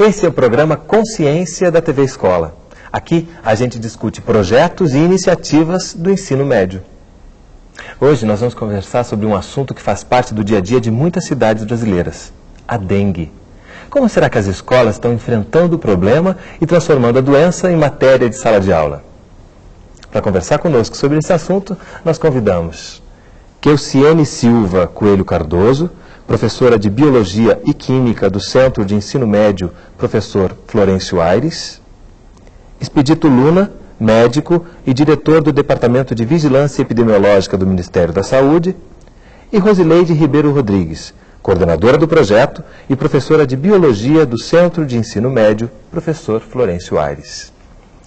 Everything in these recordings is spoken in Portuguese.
Esse é o programa Consciência da TV Escola. Aqui a gente discute projetos e iniciativas do ensino médio. Hoje nós vamos conversar sobre um assunto que faz parte do dia a dia de muitas cidades brasileiras: a dengue. Como será que as escolas estão enfrentando o problema e transformando a doença em matéria de sala de aula? Para conversar conosco sobre esse assunto, nós convidamos Keuciane Silva Coelho Cardoso, professora de Biologia e Química do Centro de Ensino Médio, professor Florencio Aires, Expedito Luna, médico e diretor do Departamento de Vigilância Epidemiológica do Ministério da Saúde, e Rosileide Ribeiro Rodrigues, coordenadora do projeto e professora de Biologia do Centro de Ensino Médio, professor Florencio Aires.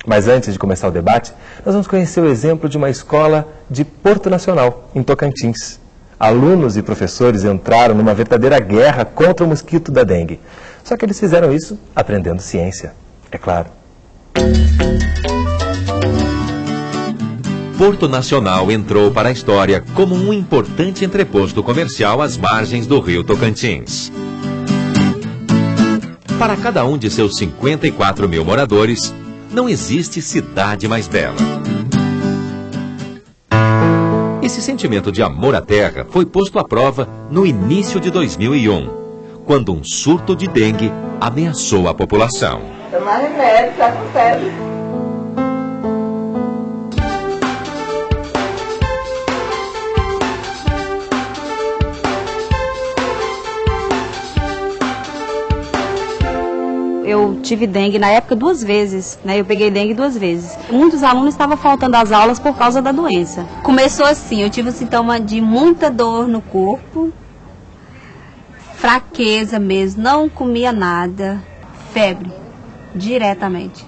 Mas antes de começar o debate, nós vamos conhecer o exemplo de uma escola de Porto Nacional, em Tocantins alunos e professores entraram numa verdadeira guerra contra o mosquito da dengue. Só que eles fizeram isso aprendendo ciência, é claro. Porto Nacional entrou para a história como um importante entreposto comercial às margens do rio Tocantins. Para cada um de seus 54 mil moradores, não existe cidade mais bela. Esse sentimento de amor à terra foi posto à prova no início de 2001, quando um surto de dengue ameaçou a população. Tomar remédio, tá com febre. Tive dengue na época duas vezes, né? Eu peguei dengue duas vezes. Muitos alunos estavam faltando às aulas por causa da doença. Começou assim, eu tive um sintoma de muita dor no corpo, fraqueza mesmo, não comia nada, febre, diretamente.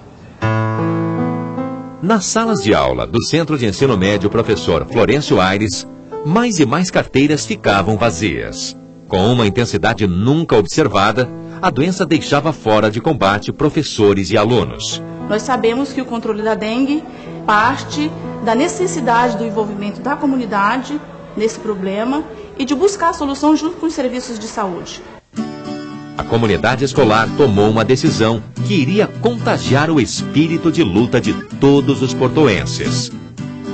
Nas salas de aula do Centro de Ensino Médio Professor Florencio Aires, mais e mais carteiras ficavam vazias. Com uma intensidade nunca observada, a doença deixava fora de combate professores e alunos. Nós sabemos que o controle da dengue parte da necessidade do envolvimento da comunidade nesse problema e de buscar a solução junto com os serviços de saúde. A comunidade escolar tomou uma decisão que iria contagiar o espírito de luta de todos os portoenses.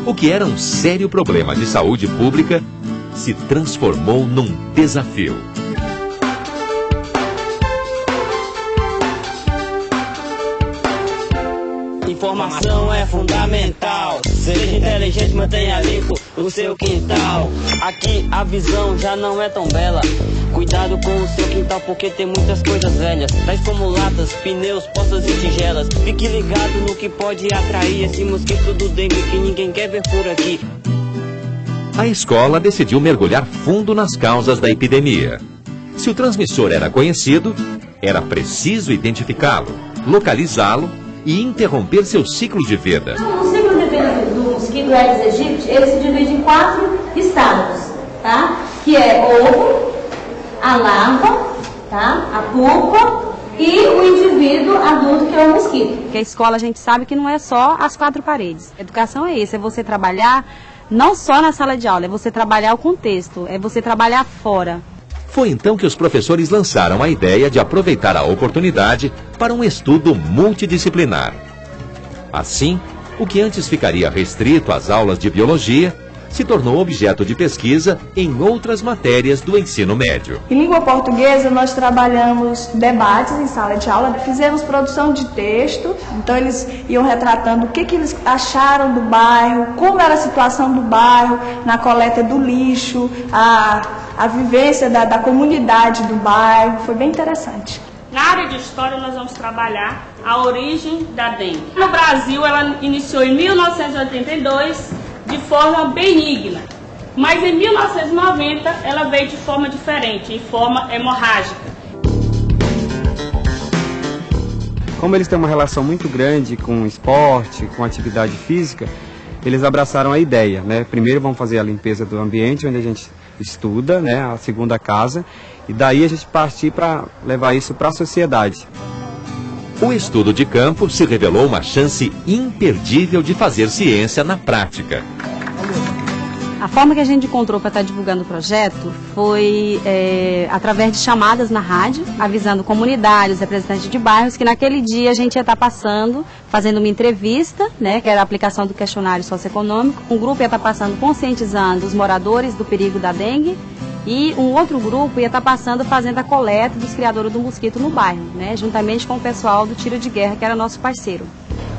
O que era um sério problema de saúde pública se transformou num desafio. Informação é fundamental. Seja inteligente, mantenha limpo o seu quintal. Aqui a visão já não é tão bela. Cuidado com o seu quintal porque tem muitas coisas velhas, tais como latas, pneus, portas e tigelas. Fique ligado no que pode atrair esse mosquito do dengue que ninguém quer ver por aqui. A escola decidiu mergulhar fundo nas causas da epidemia. Se o transmissor era conhecido, era preciso identificá-lo, localizá-lo e interromper seu ciclo de vida. O ciclo de vida do mosquito Aedes aegypti, ele se divide em quatro estágios, tá? Que é ovo, a larva, tá? A pupa e o indivíduo adulto que é o mosquito. Porque a escola a gente sabe que não é só as quatro paredes. Educação é isso, é você trabalhar não só na sala de aula, é você trabalhar o contexto, é você trabalhar fora. Foi então que os professores lançaram a ideia de aproveitar a oportunidade para um estudo multidisciplinar. Assim, o que antes ficaria restrito às aulas de biologia se tornou objeto de pesquisa em outras matérias do ensino médio. Em língua portuguesa, nós trabalhamos debates em sala de aula, fizemos produção de texto, então eles iam retratando o que, que eles acharam do bairro, como era a situação do bairro, na coleta do lixo, a, a vivência da, da comunidade do bairro, foi bem interessante. Na área de história, nós vamos trabalhar a origem da dengue. No Brasil, ela iniciou em 1982 de forma benigna. Mas em 1990 ela veio de forma diferente, em forma hemorrágica. Como eles têm uma relação muito grande com esporte, com atividade física, eles abraçaram a ideia, né? Primeiro vamos fazer a limpeza do ambiente onde a gente estuda, né? A segunda casa, e daí a gente partir para levar isso para a sociedade. O estudo de campo se revelou uma chance imperdível de fazer ciência na prática. A forma que a gente encontrou para estar divulgando o projeto foi é, através de chamadas na rádio, avisando comunidades, representantes de bairros, que naquele dia a gente ia estar passando, fazendo uma entrevista, né, que era a aplicação do questionário socioeconômico. Um grupo ia estar passando conscientizando os moradores do perigo da dengue e um outro grupo ia estar passando fazendo a coleta dos criadores do mosquito no bairro, né, juntamente com o pessoal do tiro de guerra, que era nosso parceiro.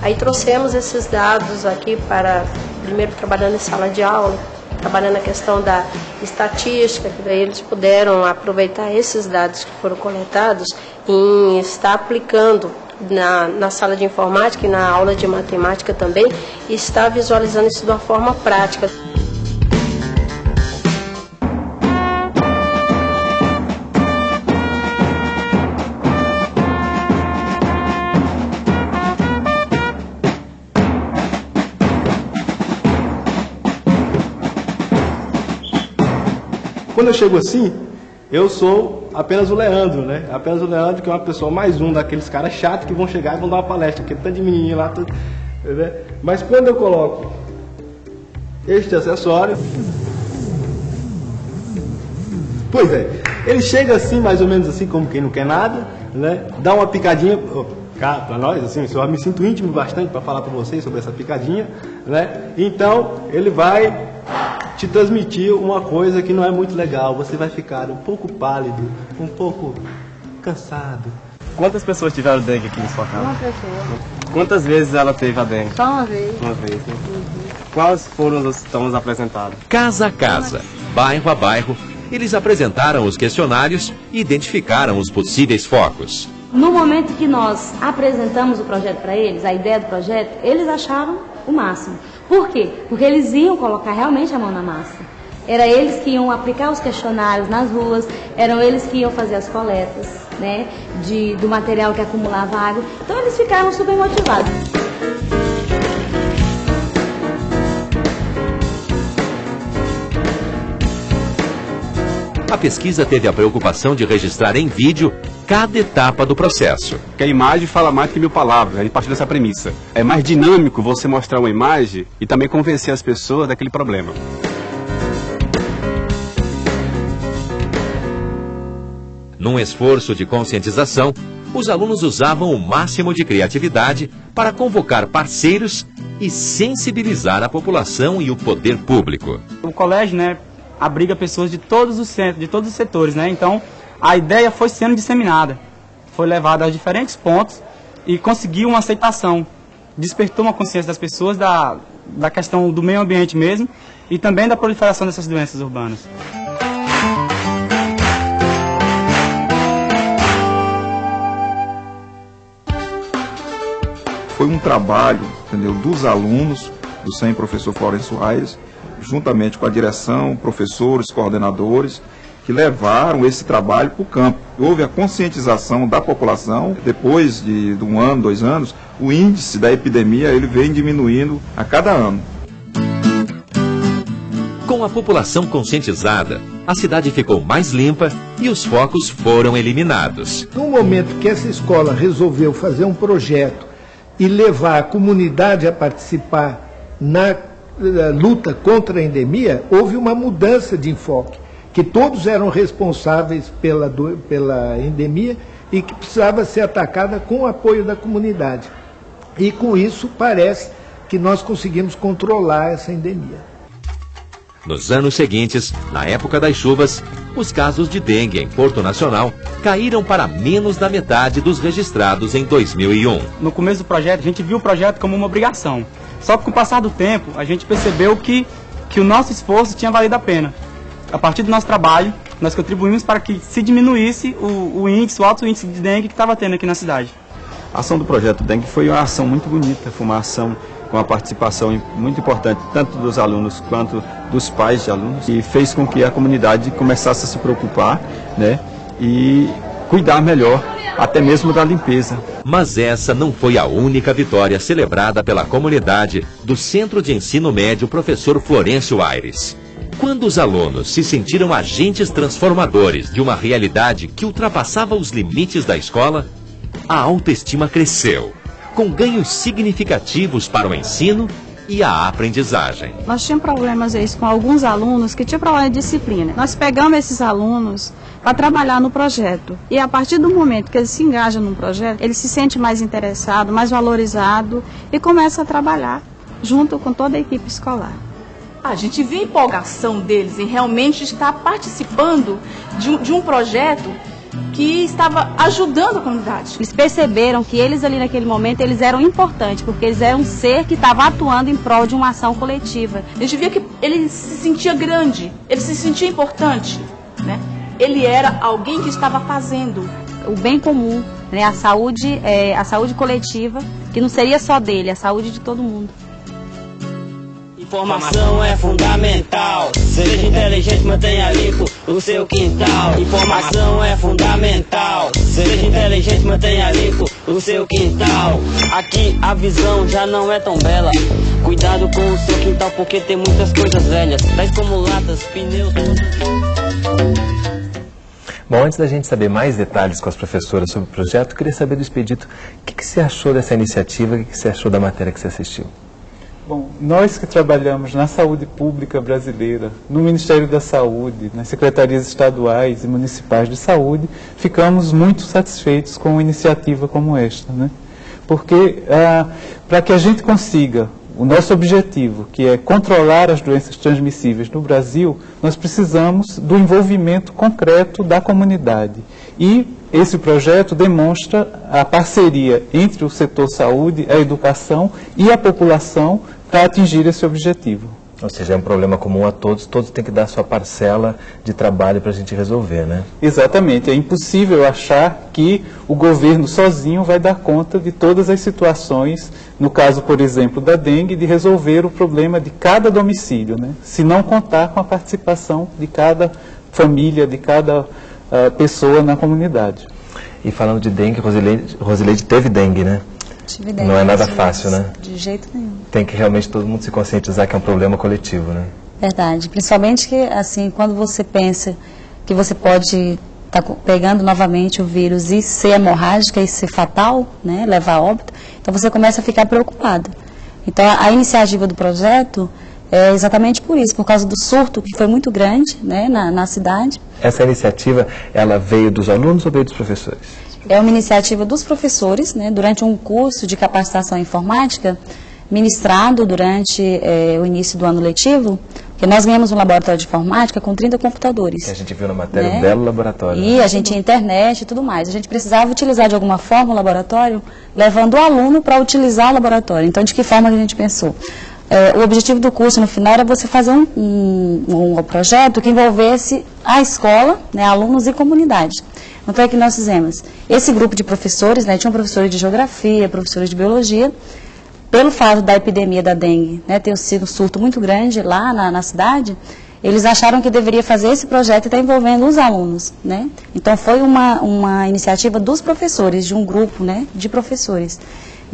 Aí trouxemos esses dados aqui para, primeiro trabalhando em sala de aula, trabalhando a questão da estatística, que daí eles puderam aproveitar esses dados que foram coletados e estar aplicando na, na sala de informática e na aula de matemática também, e estar visualizando isso de uma forma prática. Quando eu chego assim, eu sou apenas o Leandro, né? Apenas o Leandro, que é uma pessoa mais um daqueles caras chatos que vão chegar e vão dar uma palestra, aquele tanto de menininho lá. Tudo, né? Mas quando eu coloco este acessório. Pois é, ele chega assim, mais ou menos assim, como quem não quer nada, né? Dá uma picadinha. Cá, para nós, assim, eu me sinto íntimo bastante para falar para vocês sobre essa picadinha, né? Então, ele vai te transmitir uma coisa que não é muito legal. Você vai ficar um pouco pálido, um pouco cansado. Quantas pessoas tiveram dengue aqui na sua casa? Uma pessoa. Quantas vezes ela teve a dengue? Só uma vez. Uma vez, né? Quais foram os sintomas apresentados? Casa a casa, bairro a bairro, eles apresentaram os questionários e identificaram os possíveis focos. No momento que nós apresentamos o projeto para eles, a ideia do projeto, eles acharam o máximo. Por quê? Porque eles iam colocar realmente a mão na massa. Era eles que iam aplicar os questionários nas ruas, eram eles que iam fazer as coletas né, de, do material que acumulava água. Então eles ficaram super motivados. A pesquisa teve a preocupação de registrar em vídeo cada etapa do processo. Que a imagem fala mais que mil palavras, a gente parte dessa premissa. É mais dinâmico você mostrar uma imagem e também convencer as pessoas daquele problema. Num esforço de conscientização, os alunos usavam o máximo de criatividade para convocar parceiros e sensibilizar a população e o poder público. O colégio, né, abriga pessoas de todos os centros, de todos os setores, né? Então, a ideia foi sendo disseminada, foi levada aos diferentes pontos e conseguiu uma aceitação. Despertou uma consciência das pessoas da, da questão do meio ambiente mesmo e também da proliferação dessas doenças urbanas. Foi um trabalho entendeu, dos alunos do SEM Professor Florencio Aires, juntamente com a direção, professores, coordenadores, que levaram esse trabalho para o campo. Houve a conscientização da população. Depois de, de um ano, dois anos, o índice da epidemia ele vem diminuindo a cada ano. Com a população conscientizada, a cidade ficou mais limpa e os focos foram eliminados. No momento que essa escola resolveu fazer um projeto e levar a comunidade a participar na eh, luta contra a endemia, houve uma mudança de enfoque que todos eram responsáveis pela, do, pela endemia e que precisava ser atacada com o apoio da comunidade. E com isso parece que nós conseguimos controlar essa endemia. Nos anos seguintes, na época das chuvas, os casos de dengue em Porto Nacional caíram para menos da metade dos registrados em 2001. No começo do projeto, a gente viu o projeto como uma obrigação. Só que com o passar do tempo, a gente percebeu que, que o nosso esforço tinha valido a pena a partir do nosso trabalho, nós contribuímos para que se diminuísse o, o índice, o alto índice de dengue que estava tendo aqui na cidade. A ação do projeto Dengue foi uma ação muito bonita, foi uma ação com a participação muito importante, tanto dos alunos quanto dos pais de alunos, e fez com que a comunidade começasse a se preocupar né, e cuidar melhor até mesmo da limpeza. Mas essa não foi a única vitória celebrada pela comunidade do Centro de Ensino Médio Professor Florencio Aires. Quando os alunos se sentiram agentes transformadores de uma realidade que ultrapassava os limites da escola, a autoestima cresceu, com ganhos significativos para o ensino e a aprendizagem. Nós tínhamos problemas isso, com alguns alunos que tinham problema de disciplina. Nós pegamos esses alunos para trabalhar no projeto. E a partir do momento que eles se engajam no projeto, ele se sente mais interessado, mais valorizado e começa a trabalhar junto com toda a equipe escolar. A gente vê a empolgação deles em realmente estar participando de um, de um projeto que estava ajudando a comunidade. Eles perceberam que eles ali naquele momento eles eram importantes, porque eles eram um ser que estava atuando em prol de uma ação coletiva. A gente via que ele se sentia grande, ele se sentia importante, né? Ele era alguém que estava fazendo o bem comum, né? A saúde, é, a saúde coletiva, que não seria só dele, a saúde de todo mundo. Informação é fundamental. Seja inteligente, mantenha limpo o seu quintal. Informação é fundamental. Seja inteligente, mantenha limpo o seu quintal. Aqui a visão já não é tão bela. Cuidado com o seu quintal, porque tem muitas coisas velhas, tais como latas, pneus. Bom, antes da gente saber mais detalhes com as professoras sobre o projeto, queria saber do Expedito o que, que você achou dessa iniciativa, o que, que você achou da matéria que você assistiu. Bom, nós que trabalhamos na saúde pública brasileira, no Ministério da Saúde, nas secretarias estaduais e municipais de saúde, ficamos muito satisfeitos com uma iniciativa como esta, né? Porque ah, para que a gente consiga o nosso objetivo, que é controlar as doenças transmissíveis no Brasil, nós precisamos do envolvimento concreto da comunidade. E esse projeto demonstra a parceria entre o setor saúde, a educação e a população para atingir esse objetivo. Ou seja, é um problema comum a todos, todos têm que dar sua parcela de trabalho para a gente resolver, né? Exatamente, é impossível achar que o governo sozinho vai dar conta de todas as situações, no caso, por exemplo, da dengue, de resolver o problema de cada domicílio, né? se não contar com a participação de cada família, de cada uh, pessoa na comunidade. E falando de dengue, Rosileide, Rosileide teve dengue, né? Tive dengue Não é nada fácil, né? De jeito nenhum. Tem que realmente todo mundo se conscientizar que é um problema coletivo, né? Verdade. Principalmente que, assim, quando você pensa que você pode estar tá pegando novamente o vírus e ser hemorrágica e ser fatal, né, levar a óbito, então você começa a ficar preocupado. Então, a, a iniciativa do projeto é exatamente por isso, por causa do surto que foi muito grande né, na, na cidade. Essa iniciativa, ela veio dos alunos ou veio dos professores? É uma iniciativa dos professores, né, durante um curso de capacitação informática, ministrado durante é, o início do ano letivo, que nós ganhamos um laboratório de informática com 30 computadores. Que a gente viu na matéria, né? um belo laboratório. E né? a gente tinha internet e tudo mais. A gente precisava utilizar de alguma forma o laboratório, levando o aluno para utilizar o laboratório. Então, de que forma que a gente pensou? É, o objetivo do curso no final era você fazer um, um, um projeto que envolvesse a escola, né, alunos e comunidade. Então é que nós fizemos esse grupo de professores, né, tinham professores de geografia, professores de biologia, pelo fato da epidemia da dengue né, ter sido um surto muito grande lá na, na cidade, eles acharam que deveria fazer esse projeto e tá envolvendo os alunos. Né? Então foi uma, uma iniciativa dos professores, de um grupo né, de professores.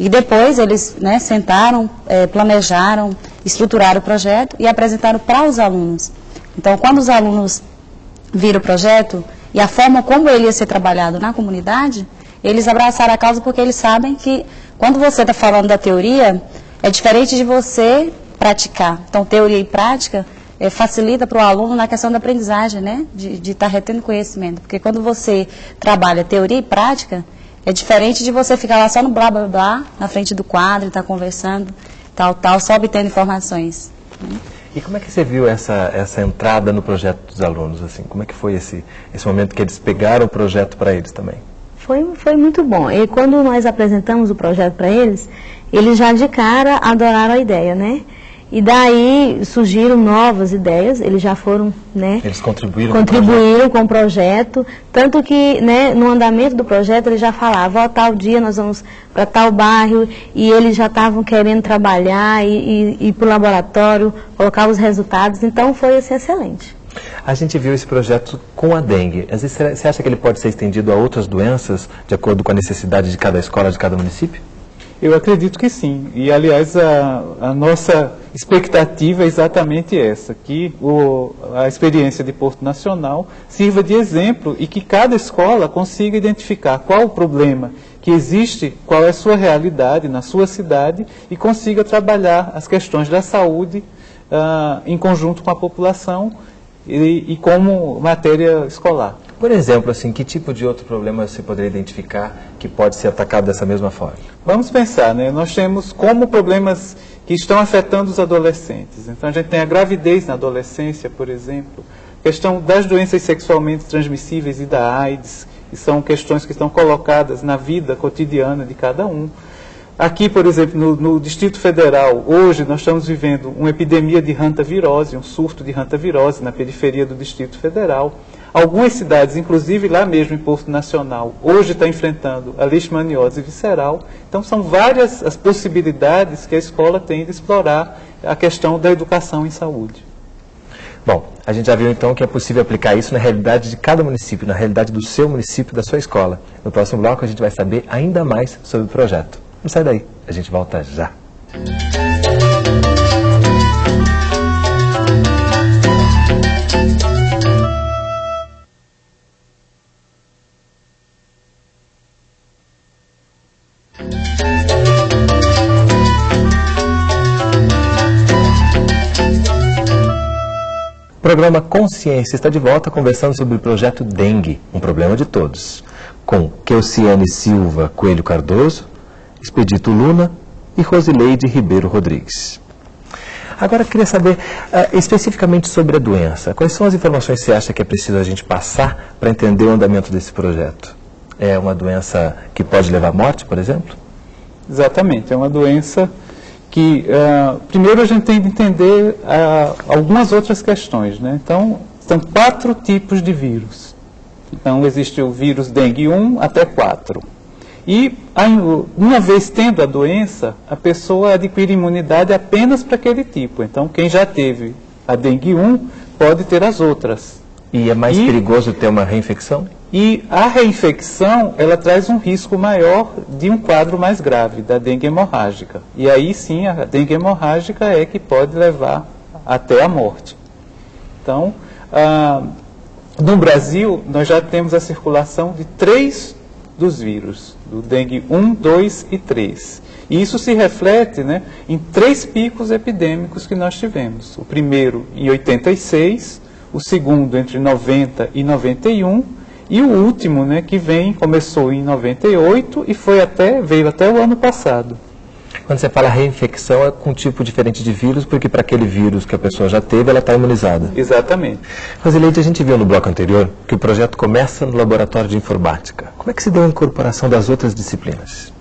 E depois eles né, sentaram, é, planejaram, estruturaram o projeto e apresentaram para os alunos. Então, quando os alunos viram o projeto, e a forma como ele ia ser trabalhado na comunidade, eles abraçaram a causa porque eles sabem que quando você está falando da teoria, é diferente de você praticar. Então, teoria e prática é, facilita para o aluno na questão da aprendizagem, né? De estar tá retendo conhecimento. Porque quando você trabalha teoria e prática, é diferente de você ficar lá só no blá blá blá, na frente do quadro, estar tá conversando, tal, tal, só obtendo informações. Né? E como é que você viu essa, essa entrada no projeto dos alunos? Assim? Como é que foi esse, esse momento que eles pegaram o projeto para eles também? Foi, foi muito bom. E quando nós apresentamos o projeto para eles, eles já de cara adoraram a ideia, né? E daí surgiram novas ideias, eles já foram, né? Eles contribuíram, contribuíram com o projeto, tanto que, né, no andamento do projeto eles já falavam, ó, tal dia nós vamos para tal bairro, e eles já estavam querendo trabalhar e, e ir para o laboratório, colocar os resultados, então foi assim, excelente. A gente viu esse projeto com a dengue. Às vezes, você acha que ele pode ser estendido a outras doenças, de acordo com a necessidade de cada escola, de cada município? Eu acredito que sim. E, aliás, a, a nossa expectativa é exatamente essa, que o, a experiência de Porto Nacional sirva de exemplo e que cada escola consiga identificar qual o problema que existe, qual é a sua realidade na sua cidade e consiga trabalhar as questões da saúde uh, em conjunto com a população e, e como matéria escolar. Por exemplo, assim, que tipo de outro problema você poderia identificar que pode ser atacado dessa mesma forma? Vamos pensar, né? Nós temos como problemas que estão afetando os adolescentes. Então a gente tem a gravidez na adolescência, por exemplo, questão das doenças sexualmente transmissíveis e da AIDS, que são questões que estão colocadas na vida cotidiana de cada um. Aqui, por exemplo, no, no, Distrito Federal, hoje nós estamos vivendo uma epidemia de hantavirose, um surto de hantavirose na periferia do Distrito Federal. Algumas cidades, inclusive lá mesmo em Porto Nacional, hoje está enfrentando a leishmaniose visceral. Então, são várias as possibilidades que a escola tem de explorar a questão da educação em saúde. Bom, a gente já viu então que é possível aplicar isso na realidade de cada município, na realidade do seu município, da sua escola. No próximo bloco a gente vai saber ainda mais sobre o projeto. Não sai daí, a gente volta já. O programa Consciência está de volta conversando sobre o projeto Dengue, um problema de todos, com Keuciane Silva Coelho Cardoso, Expedito Luna e Rosileide Ribeiro Rodrigues. Agora, queria saber uh, especificamente sobre a doença. Quais são as informações que você acha que é preciso a gente passar para entender o andamento desse projeto? É uma doença que pode levar à morte, por exemplo? Exatamente, é uma doença que, uh, primeiro, a gente tem de entender uh, algumas outras questões. Né? Então, são quatro tipos de vírus. Então, existe o vírus dengue 1 até 4. E, uma vez tendo a doença, a pessoa adquire imunidade apenas para aquele tipo. Então, quem já teve a dengue 1 pode ter as outras. E é mais e, perigoso ter uma reinfecção? E a reinfecção, ela traz um risco maior de um quadro mais grave, da dengue hemorrágica. E aí sim, a dengue hemorrágica é que pode levar até a morte. Então, ah, no Brasil, nós já temos a circulação de três dos vírus, do dengue 1, 2 e 3. E isso se reflete né, em três picos epidêmicos que nós tivemos. O primeiro em 86, o segundo entre 90 e 91 e o último, né, que vem, começou em 98 e foi até, veio até o ano passado. Quando você fala reinfecção, é com um tipo diferente de vírus, porque para aquele vírus que a pessoa já teve, ela está imunizada. Exatamente. Rosileide, a gente viu no bloco anterior que o projeto começa no laboratório de informática. Como é que se deu a incorporação das outras disciplinas?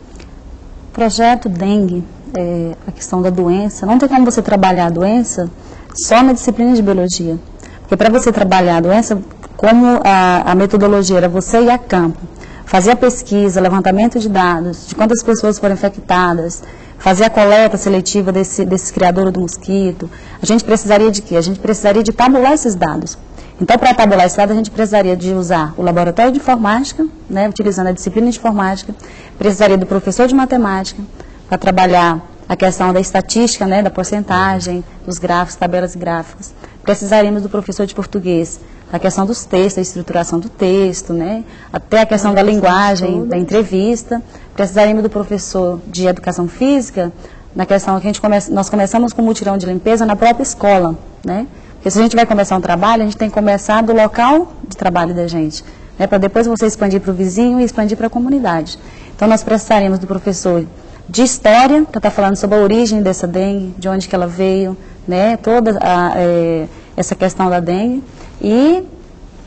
O projeto dengue, é, a questão da doença, não tem como você trabalhar a doença só na disciplina de biologia. Porque para você trabalhar a doença, como a, a metodologia era você ir a campo, fazer a pesquisa, levantamento de dados, de quantas pessoas foram infectadas, fazer a coleta seletiva desse, desse criador do mosquito, a gente precisaria de quê? A gente precisaria de tabular esses dados. Então, para tabular esses dados, a gente precisaria de usar o laboratório de informática, né, utilizando a disciplina de informática, precisaria do professor de matemática, para trabalhar a questão da estatística, né, da porcentagem, dos gráficos, tabelas gráficas. Precisaríamos do professor de português, a questão dos textos, a estruturação do texto, né? até a questão da linguagem, da entrevista. Precisaríamos do professor de educação física, na questão que a gente come, nós começamos com mutirão de limpeza na própria escola. Né? Porque se a gente vai começar um trabalho, a gente tem que começar do local de trabalho da gente, né? para depois você expandir para o vizinho e expandir para a comunidade. Então nós precisaríamos do professor de história, para estar tá falando sobre a origem dessa dengue, de onde que ela veio, né? toda a, é, essa questão da dengue. E,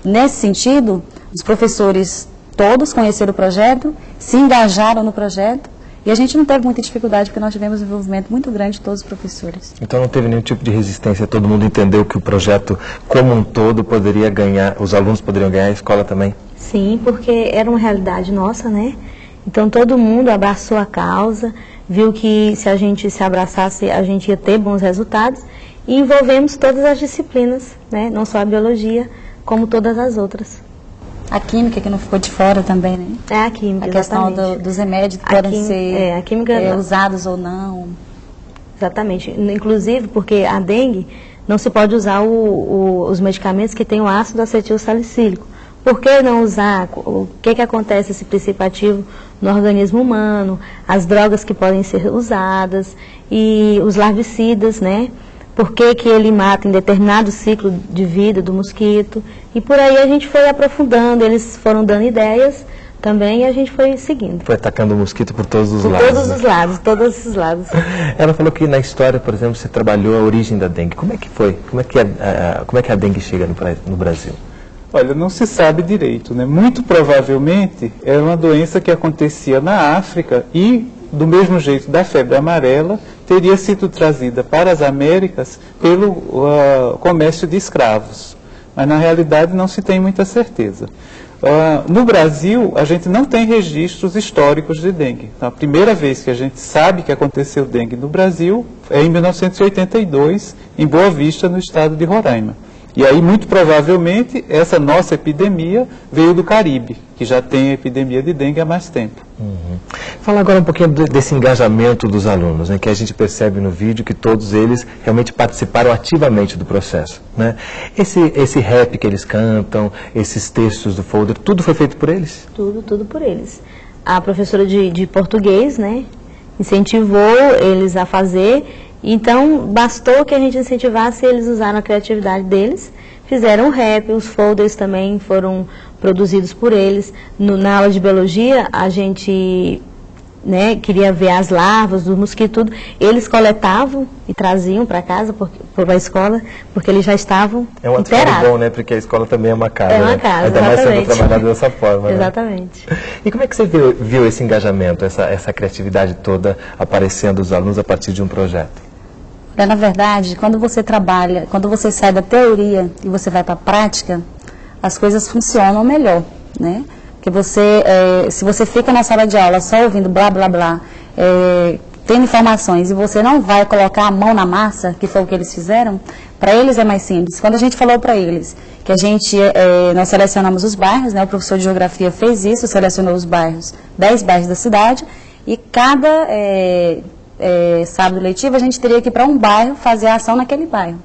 nesse sentido, os professores todos conheceram o projeto, se engajaram no projeto, e a gente não teve muita dificuldade, porque nós tivemos um envolvimento muito grande de todos os professores. Então não teve nenhum tipo de resistência, todo mundo entendeu que o projeto como um todo poderia ganhar, os alunos poderiam ganhar, a escola também? Sim, porque era uma realidade nossa, né? Então todo mundo abraçou a causa, viu que se a gente se abraçasse, a gente ia ter bons resultados, e envolvemos todas as disciplinas, né? não só a biologia, como todas as outras. A química que não ficou de fora também, né? É a química, A questão exatamente. do- dos remédios que A podem ser é, a química- é, usados ou não. Exatamente. Inclusive porque a dengue não se pode usar o- o- os medicamentos que têm o ácido acetil salicílico. Por que não usar? O que, que acontece esse princípio ativo no organismo humano? As drogas que podem ser usadas e os larvicidas, né? Por que, que ele mata em determinado ciclo de vida do mosquito? E por aí a gente foi aprofundando, eles foram dando ideias também e a gente foi seguindo. Foi atacando o mosquito por todos os Por lados. todos né? os lados, todos os lados. Ela falou que na história, por exemplo, você trabalhou a origem da dengue. Como é que foi? Como é que a, a- como é que a dengue chega no, no Brasil? Olha, não se sabe direito, né? Muito provavelmente era uma doença que acontecia na África e, do mesmo jeito da febre amarela, teria sido trazida para as Américas pelo ah, comércio de escravos. Mas na realidade não se tem muita certeza. Ah, no Brasil, a gente não tem registros históricos de dengue. Então, a primeira vez que a gente sabe que aconteceu dengue no Brasil é em 1982, em Boa Vista, no estado de Roraima. E aí, muito provavelmente, essa nossa epidemia veio do Caribe, que já tem epidemia de dengue há mais tempo. Fala agora um pouquinho de- desse engajamento dos alunos, né, que a gente percebe no vídeo que todos eles realmente participaram ativamente do processo. Né? Esse, esse rap que eles cantam, esses textos do folder, tudo foi feito por eles? Tudo, tudo por eles. A professora de, de português, né, incentivou eles a fazer, então bastou que a gente incentivasse eles usaram a criatividade deles, fizeram rap, os folders também foram produzidos por eles. No- na aula de biologia, a gente né, queria ver as larvas do mosquito, tudo. Eles coletavam e traziam para casa, para a escola, porque eles já estavam É um inteirados. bom, né? Porque a escola também é uma casa. É uma né? casa, Ainda mais sendo exatamente. trabalhado dessa forma. né? Exatamente. E como é que você viu, viu esse engajamento, essa, essa criatividade toda aparecendo dos alunos a partir de um projeto? É, na verdade, quando você trabalha, quando você sai da teoria e você vai para a prática, as coisas funcionam melhor, né? Porque você, é, se você fica na sala de aula só ouvindo blá, blá, blá, é, tendo informações e você não vai colocar a mão na massa, que foi o que eles fizeram, para eles é mais simples. Quando a gente falou para eles que a gente, é, nós selecionamos os bairros, né? O professor de geografia fez isso, selecionou os bairros, 10 bairros da cidade, e cada é, é, sábado letivo, a gente teria que ir para um bairro fazer a ação naquele bairro.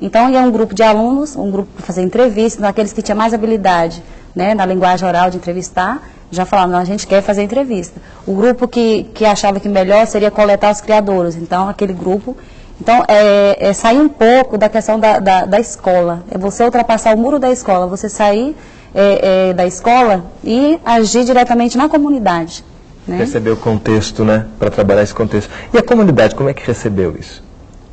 Então, ia um grupo de alunos, um grupo para fazer entrevista, então, aqueles que tinham mais habilidade né, na linguagem oral de entrevistar, já falavam, a gente quer fazer entrevista. O grupo que, que achava que melhor seria coletar os criadores, então, aquele grupo. Então, é, é sair um pouco da questão da, da, da escola, é você ultrapassar o muro da escola, você sair é, é, da escola e agir diretamente na comunidade. Né? Perceber o contexto, né? Para trabalhar esse contexto. E a comunidade, como é que recebeu isso?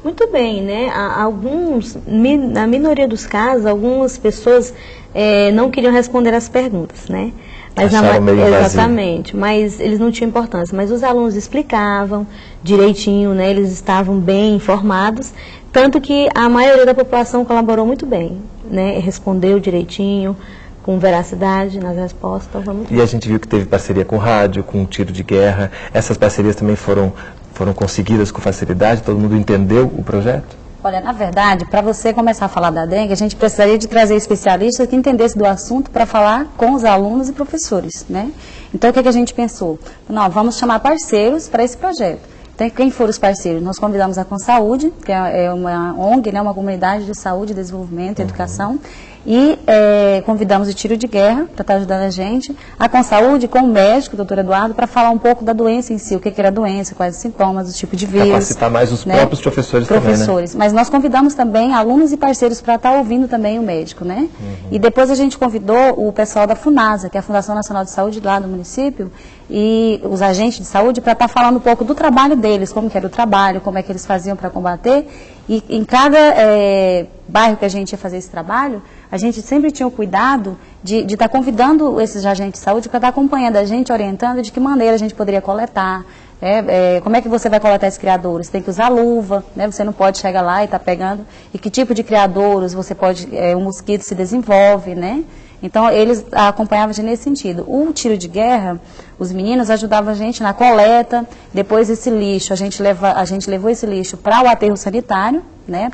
Muito bem, né? Alguns, na minoria dos casos, algumas pessoas eh, não queriam responder as perguntas, né? na Acharam ma- meio vazio. exatamente, mas eles não tinham importância. Mas os alunos explicavam direitinho, né? Eles estavam bem informados, tanto que a maioria da população colaborou muito bem, né? Respondeu direitinho, com veracidade nas respostas. Então, muito E a gente viu que teve parceria com rádio, com tiro de guerra. Essas parcerias também foram, foram conseguidas com facilidade? Todo mundo entendeu o projeto? Olha, na verdade, para você começar a falar da dengue, a gente precisaria de trazer especialistas que entendessem do assunto para falar com os alunos e professores, né? Então, o que, que a gente pensou? Não, vamos chamar parceiros para esse projeto. Então, quem foram os parceiros? Nós convidamos a Consaúde, que é é uma ONG, né, uma comunidade de saúde, desenvolvimento e educação, e é, convidamos o Tiro de Guerra para estar ajudando a gente, a Consaúde com o médico, o doutor Eduardo, para falar um pouco da doença em si, o que, que era a doença, quais os sintomas, o tipo de vírus. Capacitar mais os né? próprios professores, também, né? professores. Mas nós convidamos também alunos e parceiros para estar ouvindo também o médico, né? E depois a gente convidou o pessoal da FUNASA, que é a Fundação Nacional de Saúde lá do município, e os agentes de saúde para estar falando um pouco do trabalho deles, como que era o trabalho, como é que eles faziam para combater. E em cada eh, bairro que a gente ia fazer esse trabalho, a gente sempre tinha o cuidado de estar convidando esses agentes de saúde para estar acompanhando a gente, orientando de que maneira a gente poderia coletar, é, é, como é que você vai coletar esses criadouros? Tem que usar luva, né? Você não pode chegar lá e estar pegando. E que tipo de criadouros você pode, é, o mosquito se desenvolve, né? Então, eles acompanhavam a gente nesse sentido. O tiro de guerra, os meninos ajudavam a gente na coleta, depois esse lixo, a gente, leva, a gente levou esse lixo para o aterro sanitário, né?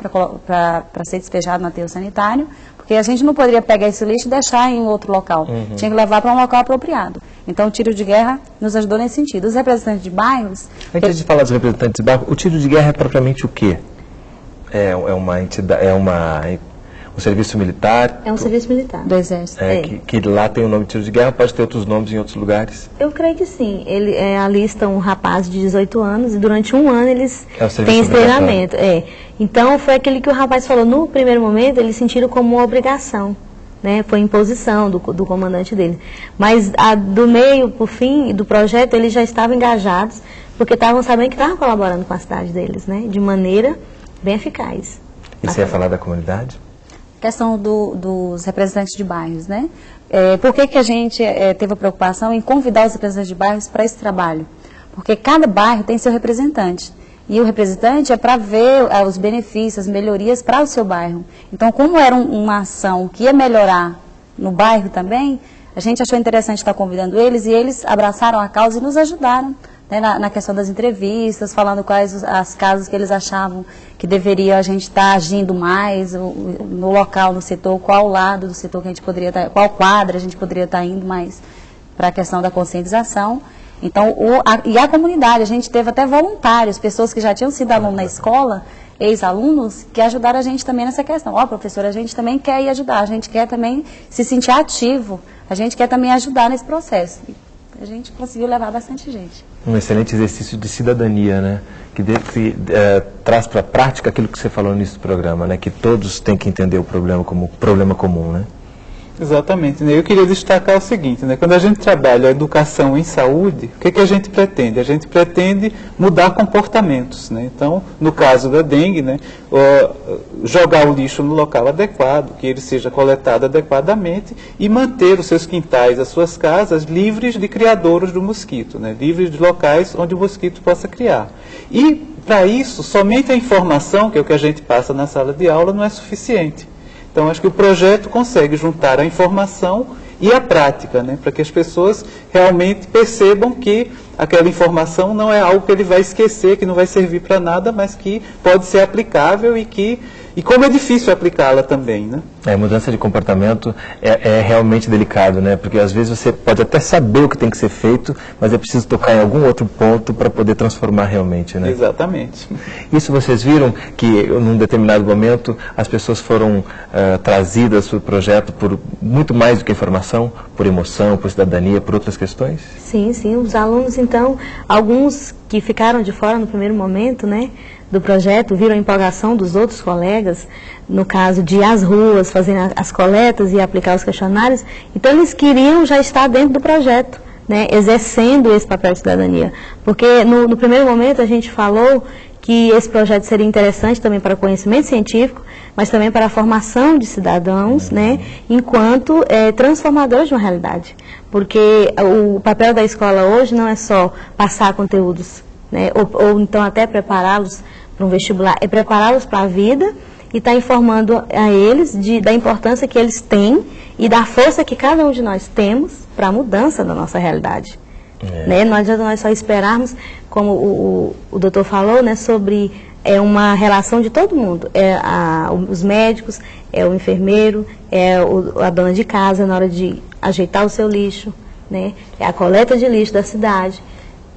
Para ser despejado no aterro sanitário, porque a gente não poderia pegar esse lixo e deixar em outro local. Uhum. Tinha que levar para um local apropriado. Então o tiro de guerra nos ajudou nesse sentido. Os representantes de bairros. Antes de falar dos representantes de bairro, o tiro de guerra é propriamente o quê? É, é uma entidade, é uma, um serviço militar? É um serviço militar. Do Exército. É, Que, que lá tem o nome de tiro de guerra, pode ter outros nomes em outros lugares? Eu creio que sim. Ele é, alista um rapaz de 18 anos e durante um ano eles É o têm esse treinamento. É. Então foi aquele que o rapaz falou. No primeiro momento eles sentiram como uma obrigação. Né, foi imposição do, do comandante dele. Mas a, do meio para o fim do projeto eles já estavam engajados, porque estavam sabendo que estavam colaborando com a cidade deles, né, de maneira bem eficaz. E você ia falar da comunidade? Questão do- dos representantes de bairros, né? É, por que, que a gente é, teve a preocupação em convidar os representantes de bairros para esse trabalho? Porque cada bairro tem seu representante. E o representante é para ver é, os benefícios, as melhorias para o seu bairro. Então, como era um- uma ação que ia melhorar no bairro também, a gente achou interessante estar convidando eles e eles abraçaram a causa e nos ajudaram né, na, na questão das entrevistas, falando quais as casas que eles achavam que deveria a gente estar agindo mais no local, no setor, qual lado do setor que a gente poderia estar, qual quadra a gente poderia estar indo mais para a questão da conscientização. Então, o, a, e a comunidade, a gente teve até voluntários, pessoas que já tinham sido aluno na escola, ex-alunos, que ajudaram a gente também nessa questão. Ó, professora, a gente também quer ir ajudar, a gente quer também se sentir ativo, a gente quer também ajudar nesse processo. A gente conseguiu levar bastante gente. Um excelente exercício de cidadania, né? Que, de- eh, traz para a prática aquilo que você falou no início do programa, né? Que todos têm que entender o problema como problema comum, né? Exatamente. né? Eu queria destacar o seguinte, né? quando a gente trabalha a educação em saúde, o que, que a gente pretende? A gente pretende mudar comportamentos. Né? Então, no caso da dengue, né, jogar o lixo no local adequado, que ele seja coletado adequadamente e manter os seus quintais, as suas casas livres de criadouros do mosquito, né? livres de locais onde o mosquito possa criar. E, para isso, somente a informação, que é o que a gente passa na sala de aula, não é suficiente. Então, acho que o projeto consegue juntar a informação e a prática, né, para que as pessoas realmente percebam que aquela informação não é algo que ele vai esquecer, que não vai servir para nada, mas que pode ser aplicável e que e como é difícil aplicá-la também, né? É, mudança de comportamento é, é realmente delicado, né? Porque às vezes você pode até saber o que tem que ser feito, mas é preciso tocar em algum outro ponto para poder transformar realmente, né? Exatamente. Isso vocês viram que num determinado momento as pessoas foram eh, trazidas para o projeto por muito mais do que informação, por emoção, por cidadania, por outras questões? Sim, sim. Os alunos, então, alguns que ficaram de fora no primeiro momento, né, do projeto, viram a empolgação dos outros colegas, no caso de ir às ruas, fazer a- as coletas e aplicar os questionários. Então, eles queriam já estar dentro do projeto, né, exercendo esse papel de cidadania. Porque no, no primeiro momento a gente falou que esse projeto seria interessante também para o conhecimento científico, mas também para a formação de cidadãos, né, enquanto eh, transformadores de uma realidade. Porque o papel da escola hoje não é só passar conteúdos, né, ou, ou então até prepará-los para um vestibular, é prepará-los para a vida e estar informando a eles de, da importância que eles têm e da força que cada um de nós temos para a mudança da nossa realidade. Né? Não adianta nós só esperarmos, como o, o, o doutor falou, né, sobre é uma relação de todo mundo. É a, os médicos, é o enfermeiro, é o, a dona de casa na hora de ajeitar o seu lixo, né? é a coleta de lixo da cidade,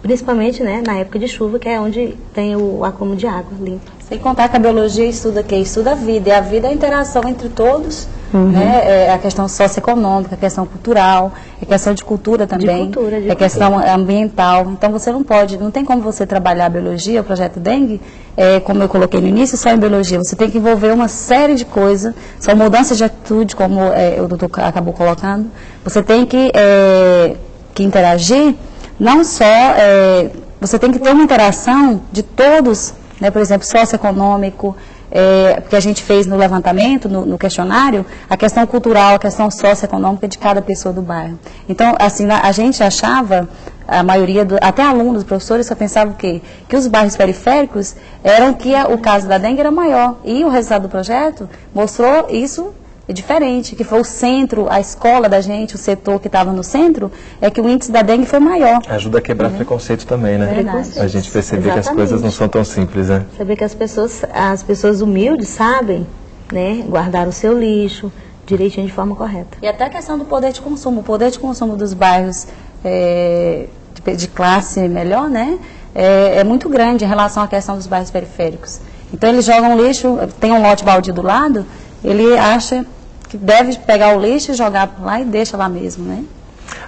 principalmente né, na época de chuva, que é onde tem o acúmulo de água limpa. Sem contar que a biologia estuda o quê? Estuda a vida. E a vida é a interação entre todos, Uhum. né? É a questão socioeconômica, a questão cultural, é questão de cultura também, cultura, de é questão ambiental. Então você não pode, não tem como você trabalhar a biologia, o projeto Dengue, é, como eu coloquei no início, só em biologia. Você tem que envolver uma série de coisas, são mudanças de atitude, como é, o doutor acabou colocando. Você tem que, é, que interagir, não só, é, você tem que ter uma interação de todos, né, por exemplo, socioeconômico, é, porque a gente fez no levantamento, no, no questionário, a questão cultural, a questão socioeconômica de cada pessoa do bairro. Então, assim, a, a gente achava, a maioria, do, até alunos, professores, só pensavam o quê? Que os bairros periféricos eram que a- o caso da dengue era maior. E o resultado do projeto mostrou isso é diferente, que foi o centro, a escola da gente, o setor que estava no centro, é que o índice da dengue foi maior. Ajuda a quebrar preconceito também, né? Verdade. A gente perceber que as Exatamente. coisas não são tão simples, né? Saber que as pessoas, as pessoas humildes sabem, né, guardar o seu lixo, direitinho de forma correta. E até a questão do poder de consumo. O poder de consumo dos bairros é, de, de, classe melhor, né? É, é, muito grande em relação à questão dos bairros periféricos. Então eles jogam lixo, tem um lote baldio do lado, ele acha que deve pegar o lixo e jogar lá e deixa lá mesmo, né?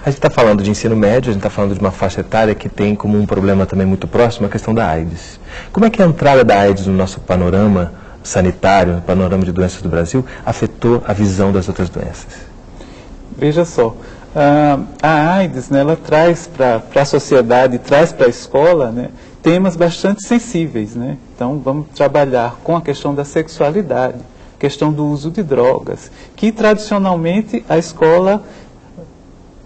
A gente está falando de ensino médio, a gente está falando de uma faixa etária que tem como um problema também muito próximo a questão da AIDS. Como é que a entrada da AIDS no nosso panorama sanitário, no panorama de doenças do Brasil, afetou a visão das outras doenças? Veja só, a AIDS, né, ela traz para a sociedade, traz para a escola, né, temas bastante sensíveis, né? Então, vamos trabalhar com a questão da sexualidade, questão do uso de drogas, que tradicionalmente a escola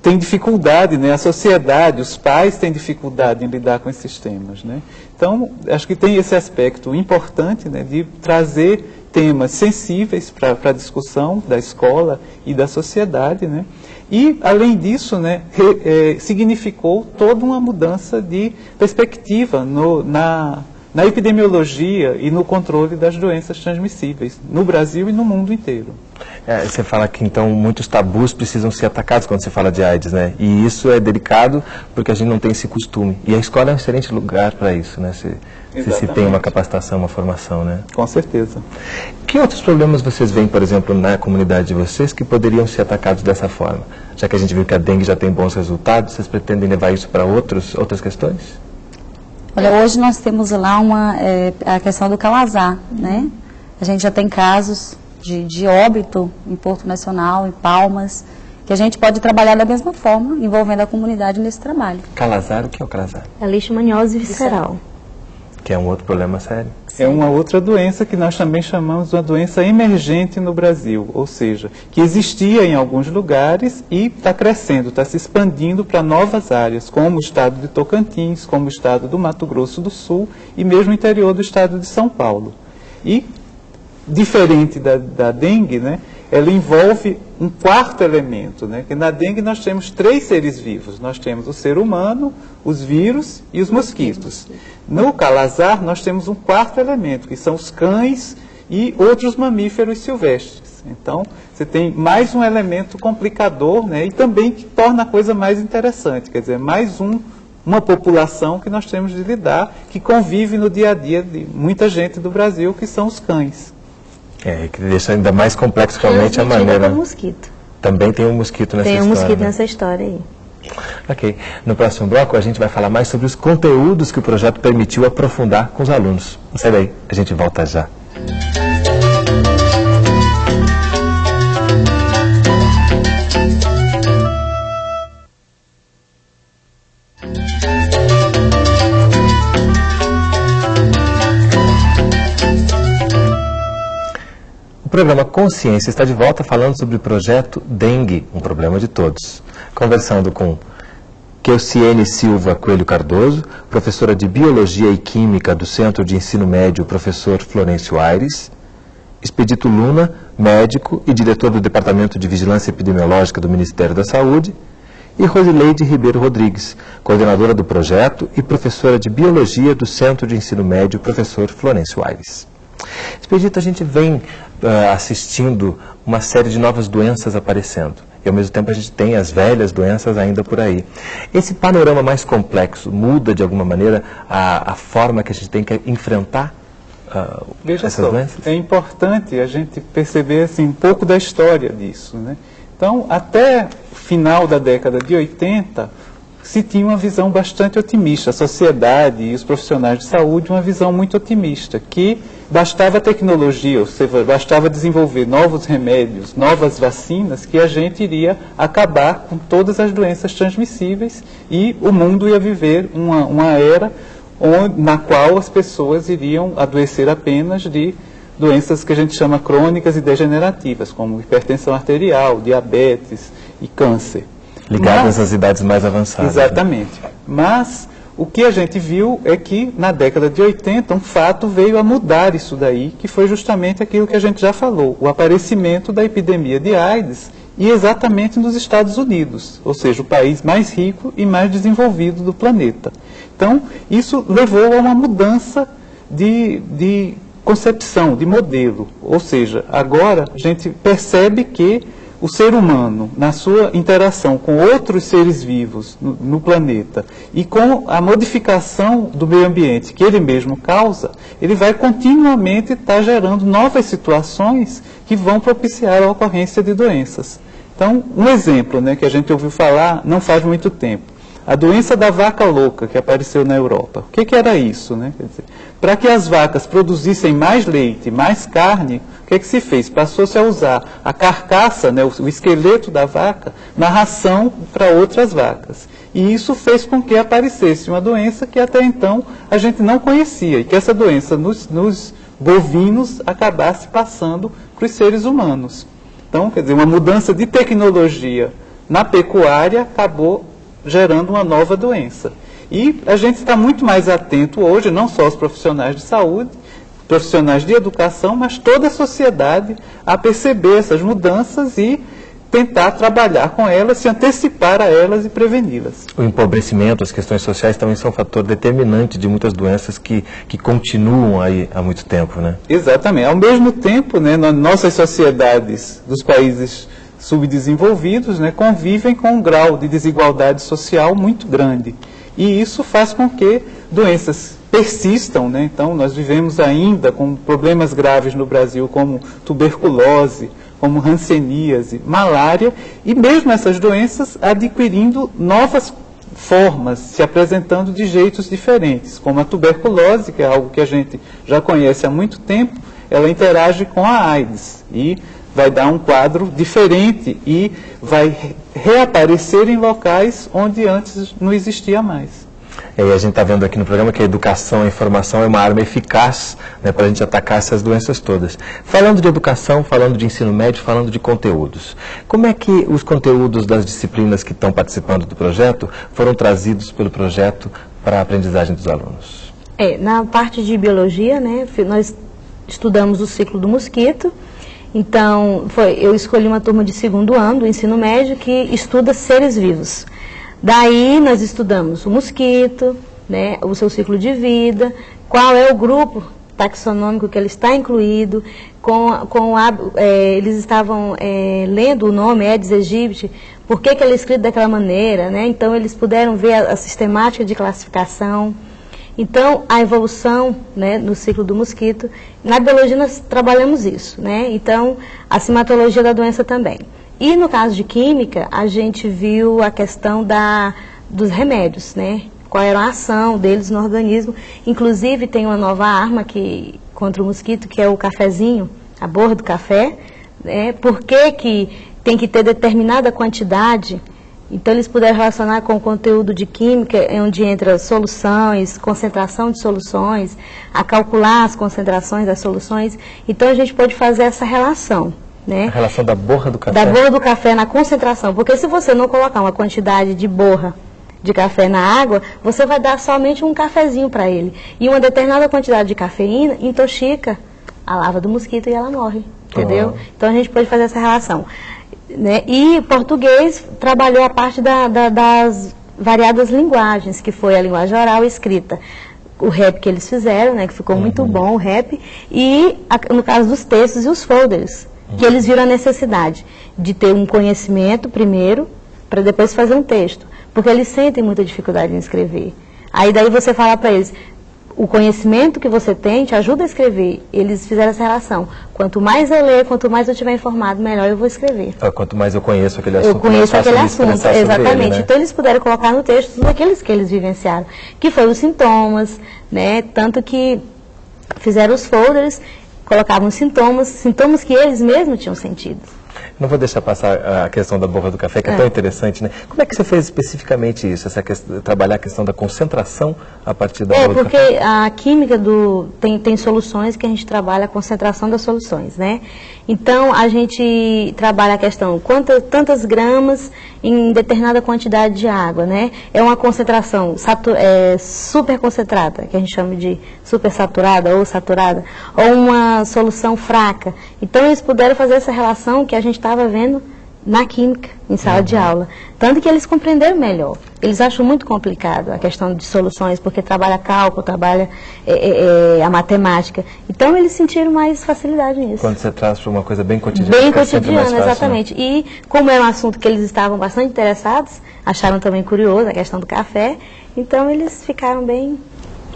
tem dificuldade, né? a sociedade, os pais têm dificuldade em lidar com esses temas. Né? Então, acho que tem esse aspecto importante né, de trazer temas sensíveis para a discussão da escola e da sociedade. Né? E, além disso, né, re, é, significou toda uma mudança de perspectiva no, na, na epidemiologia e no controle das doenças transmissíveis, no Brasil e no mundo inteiro. É, você fala que então muitos tabus precisam ser atacados quando se fala de AIDS, né? E isso é delicado porque a gente não tem esse costume. E a escola é um excelente lugar para isso, né? Se, se, se tem uma capacitação, uma formação, né? Com certeza. Que outros problemas vocês veem, por exemplo, na comunidade de vocês que poderiam ser atacados dessa forma? Já que a gente viu que a dengue já tem bons resultados, vocês pretendem levar isso para outras questões? Olha, hoje nós temos lá uma, é, a questão do calazar, né? A gente já tem casos de, de óbito em Porto Nacional, em Palmas, que a gente pode trabalhar da mesma forma, envolvendo a comunidade nesse trabalho. Calazar, o que é o calazar? É leishmaniose visceral. Que é um outro problema sério. É uma outra doença que nós também chamamos de uma doença emergente no Brasil, ou seja, que existia em alguns lugares e está crescendo, está se expandindo para novas áreas, como o estado de Tocantins, como o estado do Mato Grosso do Sul e mesmo o interior do estado de São Paulo. E diferente da, da dengue, né, ela envolve um quarto elemento, né, que na dengue nós temos três seres vivos. Nós temos o ser humano, os vírus e os mosquitos. No calazar nós temos um quarto elemento, que são os cães e outros mamíferos silvestres. Então, você tem mais um elemento complicador, né, e também que torna a coisa mais interessante, quer dizer, mais um uma população que nós temos de lidar, que convive no dia a dia de muita gente do Brasil, que são os cães. É, que deixa ainda mais complexo realmente a maneira. Do mosquito. Também tem um mosquito nessa tem história. Tem um mosquito né? nessa história aí. Ok. No próximo bloco a gente vai falar mais sobre os conteúdos que o projeto permitiu aprofundar com os alunos. Sai daí, a gente volta já. Programa Consciência está de volta falando sobre o projeto Dengue, um problema de todos. Conversando com Keuciene Silva Coelho Cardoso, professora de Biologia e Química do Centro de Ensino Médio, professor Florencio Aires, Expedito Luna, médico e diretor do Departamento de Vigilância Epidemiológica do Ministério da Saúde, e Rosileide Ribeiro Rodrigues, coordenadora do projeto e professora de Biologia do Centro de Ensino Médio, professor Florencio Aires. Expedito, a gente vem uh, assistindo uma série de novas doenças aparecendo. E ao mesmo tempo a gente tem as velhas doenças ainda por aí. Esse panorama mais complexo muda de alguma maneira a, a forma que a gente tem que enfrentar uh, Veja essas só, doenças? É importante a gente perceber assim, um pouco da história disso. Né? Então, até o final da década de 80, se tinha uma visão bastante otimista. A sociedade e os profissionais de saúde, uma visão muito otimista, que bastava tecnologia, ou seja, bastava desenvolver novos remédios, novas vacinas, que a gente iria acabar com todas as doenças transmissíveis e o mundo ia viver uma, uma era onde, na qual as pessoas iriam adoecer apenas de doenças que a gente chama crônicas e degenerativas, como hipertensão arterial, diabetes e câncer. Ligadas às idades mais avançadas. né? Exatamente. Né? Mas o que a gente viu é que na década de 80 um fato veio a mudar isso daí, que foi justamente aquilo que a gente já falou, o aparecimento da epidemia de AIDS e exatamente nos Estados Unidos, ou seja, o país mais rico e mais desenvolvido do planeta. Então, isso levou a uma mudança de, de concepção, de modelo. Ou seja, agora a gente percebe que o ser humano, na sua interação com outros seres vivos no, no, planeta e com a modificação do meio ambiente que ele mesmo causa, ele vai continuamente estar gerando novas situações que vão propiciar a ocorrência de doenças. Então, um exemplo né, que a gente ouviu falar não faz muito tempo. A doença da vaca louca que apareceu na Europa. O que, que era isso? Né? Para que as vacas produzissem mais leite, mais carne, o que, que se fez? Passou-se a usar a carcaça, né, o, esqueleto da vaca, na ração para outras vacas. E isso fez com que aparecesse uma doença que até então a gente não conhecia. E que essa doença nos, nos bovinos acabasse passando para os seres humanos. Então, quer dizer, uma mudança de tecnologia na pecuária acabou gerando uma nova doença. E a gente está muito mais atento hoje, não só os profissionais de saúde, profissionais de educação, mas toda a sociedade a perceber essas mudanças e tentar trabalhar com elas, se antecipar a elas e preveni-las. O empobrecimento, as questões sociais também são um fator determinante de muitas doenças que, que continuam aí há muito tempo, né? Exatamente. Ao mesmo tempo, né, nossas sociedades dos países subdesenvolvidos né, convivem com um grau de desigualdade social muito grande. E isso faz com que doenças persistam. Né? Então, nós vivemos ainda com problemas graves no Brasil, como tuberculose, como hanseníase, malária, e mesmo essas doenças adquirindo novas formas, se apresentando de jeitos diferentes, como a tuberculose, que é algo que a gente já conhece há muito tempo, ela interage com a AIDS. E vai dar um quadro diferente e vai reaparecer em locais onde antes não existia mais. E aí a gente está vendo aqui no programa que a educação, a informação é uma arma eficaz né, para a gente atacar essas doenças todas. Falando de educação, falando de ensino médio, falando de conteúdos. Como é que os conteúdos das disciplinas que estão participando do projeto foram trazidos pelo projeto para a aprendizagem dos alunos? É, na parte de biologia, né, nós estudamos o ciclo do mosquito, então, foi, eu escolhi uma turma de segundo ano do ensino médio que estuda seres vivos. Daí nós estudamos o mosquito, né, o seu ciclo de vida, qual é o grupo taxonômico que ele está incluído, com, com a, é, eles estavam é, lendo o nome Aedes aegypti, por que, que ele é escrito daquela maneira, né? então eles puderam ver a, a sistemática de classificação. Então, a evolução né, no ciclo do mosquito, na biologia nós trabalhamos isso, né? Então, a simatologia da doença também. E no caso de química, a gente viu a questão da, dos remédios, né? Qual era a ação deles no organismo. Inclusive, tem uma nova arma que, contra o mosquito, que é o cafezinho, a borra do café. Né? Por que, que tem que ter determinada quantidade então, eles puderam relacionar com o conteúdo de química, onde entra soluções, concentração de soluções, a calcular as concentrações das soluções. Então, a gente pode fazer essa relação. Né? A relação da borra do café. Da borra do café na concentração. Porque se você não colocar uma quantidade de borra de café na água, você vai dar somente um cafezinho para ele. E uma determinada quantidade de cafeína intoxica a lava do mosquito e ela morre. Entendeu? Oh. Então, a gente pode fazer essa relação. Né? E português trabalhou a parte da, da, das variadas linguagens, que foi a linguagem oral e escrita. O rap que eles fizeram, né, que ficou uhum. muito bom o rap, e a, no caso dos textos e os folders, uhum. que eles viram a necessidade de ter um conhecimento primeiro, para depois fazer um texto. Porque eles sentem muita dificuldade em escrever. Aí daí você fala para eles, o conhecimento que você tem te ajuda a escrever. Eles fizeram essa relação. Quanto mais eu ler, quanto mais eu estiver informado, melhor eu vou escrever. Ah, quanto mais eu conheço aquele assunto, eu conheço aquele assunto, exatamente. Ele, né? Então eles puderam colocar no texto tudo aqueles que eles vivenciaram, que foram os sintomas, né? Tanto que fizeram os folders, colocavam sintomas, sintomas que eles mesmos tinham sentido. Não vou deixar passar a questão da borra do café, que é, é, tão interessante, né? Como é que você fez especificamente isso, essa questão, trabalhar a questão da concentração a partir da é, borra do café? É, porque a química do, tem, tem soluções que a gente trabalha a concentração das soluções, né? Então, a gente trabalha a questão quantas, tantas gramas em determinada quantidade de água, né? É uma concentração é, super concentrada, que a gente chama de super saturada ou saturada, ou uma solução fraca. Então, eles puderam fazer essa relação que a gente estava vendo na química, em sala de aula. Tanto que eles compreenderam melhor. Eles acham muito complicado a questão de soluções, porque trabalha cálculo, trabalha é, é, é, a matemática. Então eles sentiram mais facilidade nisso. Quando você traz para uma coisa bem cotidiana. Bem cotidiana, fácil, né? exatamente. E como é um assunto que eles estavam bastante interessados, acharam também curioso a questão do café, então eles ficaram bem,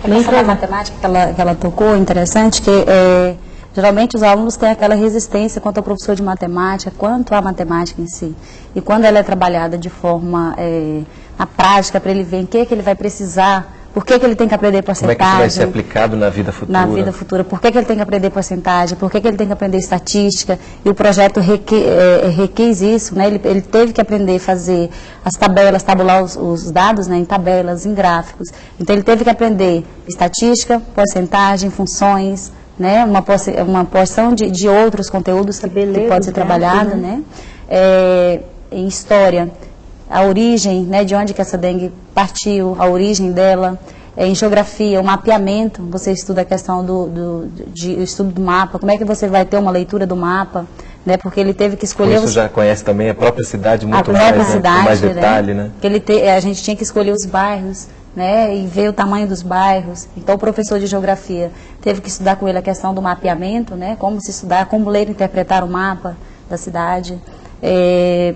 A bem questão da matemática que ela, que ela tocou, interessante, que é, geralmente os alunos têm aquela resistência quanto ao professor de matemática, quanto à matemática em si. E quando ela é trabalhada de forma, é, na prática, para ele ver em que, que ele vai precisar, por que, que ele tem que aprender Como é que porcentagem. vai ser aplicado na vida futura? na vida futura. Por que, que ele tem que aprender porcentagem? Por que, que ele tem que aprender estatística? E o projeto reque, é, requis isso, né? Ele, ele teve que aprender a fazer as tabelas, tabular os, os dados né, em tabelas, em gráficos. Então ele teve que aprender estatística, porcentagem, funções, né? Uma, porci- uma porção de, de outros conteúdos que, que pode ser trabalhado, né? É, em história, a origem, né, de onde que essa dengue partiu, a origem dela, é, em geografia, o mapeamento, você estuda a questão do, do, de, o estudo do mapa, como é que você vai ter uma leitura do mapa, né, porque ele teve que escolher isso os, já conhece também a própria cidade muito a mais, própria né? cidade, mais detalhe, né? Que ele te, a gente tinha que escolher os bairros, né, e ver o tamanho dos bairros. Então o professor de geografia teve que estudar com ele a questão do mapeamento, né, como se estudar, como ler e interpretar o mapa da cidade. É,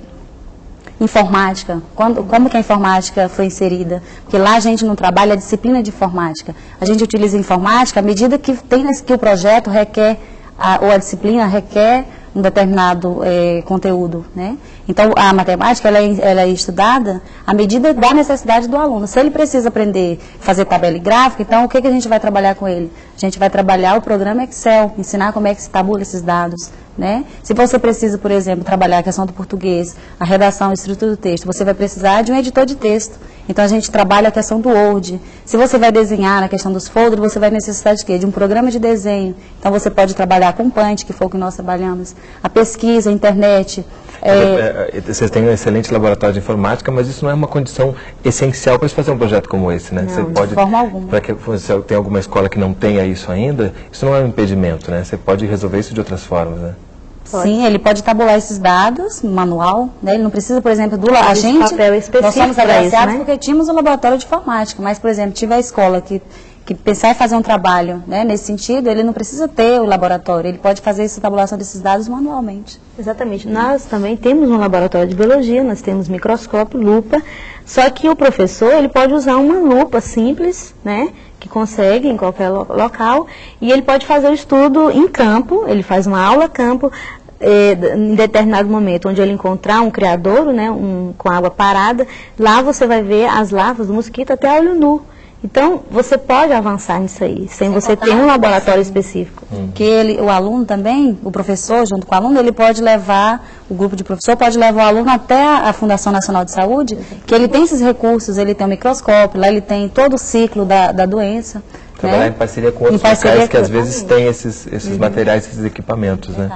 informática, quando, como que a informática foi inserida? Porque lá a gente não trabalha a disciplina de informática. A gente utiliza a informática à medida que, tem, que o projeto requer, a, ou a disciplina requer um determinado eh, conteúdo, né? Então, a matemática, ela é, ela é estudada à medida da necessidade do aluno. Se ele precisa aprender a fazer tabela e gráfica, então, o que, que a gente vai trabalhar com ele? A gente vai trabalhar o programa Excel, ensinar como é que se tabula esses dados, né? Se você precisa, por exemplo, trabalhar a questão do português, a redação, a estrutura do texto, você vai precisar de um editor de texto. Então, a gente trabalha a questão do Word. Se você vai desenhar na questão dos folders, você vai necessitar de quê? De um programa de desenho. Então, você pode trabalhar com Punch, que foi o que nós trabalhamos. A pesquisa, a internet. é, É, é, Vocês têm um excelente laboratório de informática, mas isso não é uma condição essencial para se fazer um projeto como esse, né? Não, de forma alguma. Para que você tem alguma escola que não tenha isso ainda, isso não é um impedimento, né? Você pode resolver isso de outras formas, né? Sim, ele pode tabular esses dados manual, né? Ele não precisa, por exemplo, do a gente, papel específico nós somos pra isso, agraciados né? porque tínhamos o laboratório de informática, mas, por exemplo, tive a escola que que pensar em fazer um trabalho, né, nesse sentido, ele não precisa ter o laboratório, ele pode fazer essa tabulação desses dados manualmente. Exatamente. Nós também temos um laboratório de biologia, nós temos microscópio, lupa, só que o professor ele pode usar uma lupa simples, né, que consegue em qualquer lo- local, e ele pode fazer o estudo em campo, ele faz uma aula campo, eh, em determinado momento, onde ele encontrar um criadouro, né, um, com água parada, lá você vai ver as larvas do mosquito até olho nu. Então, você pode avançar nisso aí, sem você ter um laboratório específico. Que ele, o aluno também, o professor, junto com o aluno, ele pode levar, o grupo de professor pode levar o aluno até a, Fundação Nacional de Saúde, que ele tem esses recursos, ele tem um microscópio, lá ele tem todo o ciclo da, da doença. Trabalhar né? em parceria com outros parceria locais que às vezes têm esses, esses Uhum. materiais, esses equipamentos, né?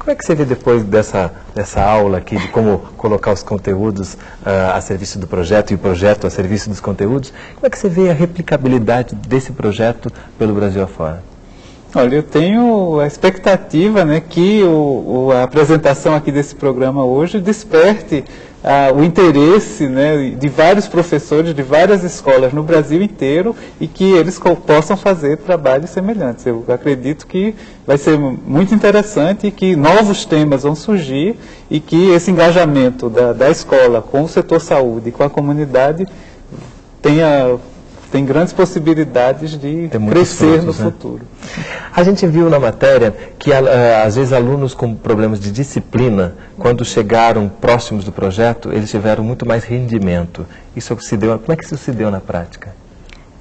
Como é que você vê depois dessa, dessa aula aqui de como colocar os conteúdos ah, a serviço do projeto e o projeto a serviço dos conteúdos? Como é que você vê a replicabilidade desse projeto pelo Brasil afora? Olha, eu tenho a expectativa né, que o, o- a apresentação aqui desse programa hoje desperte ah, o interesse né, de vários professores de várias escolas no Brasil inteiro e que eles possam fazer trabalhos semelhantes. Eu acredito que vai ser muito interessante e que novos temas vão surgir e que esse engajamento da, da escola com o setor saúde e com a comunidade tenha, tem grandes possibilidades de crescer frutos, no né? futuro. A gente viu na matéria que ah, às vezes alunos com problemas de disciplina, quando chegaram próximos do projeto, eles tiveram muito mais rendimento. Isso se deu, como é que isso se deu na prática?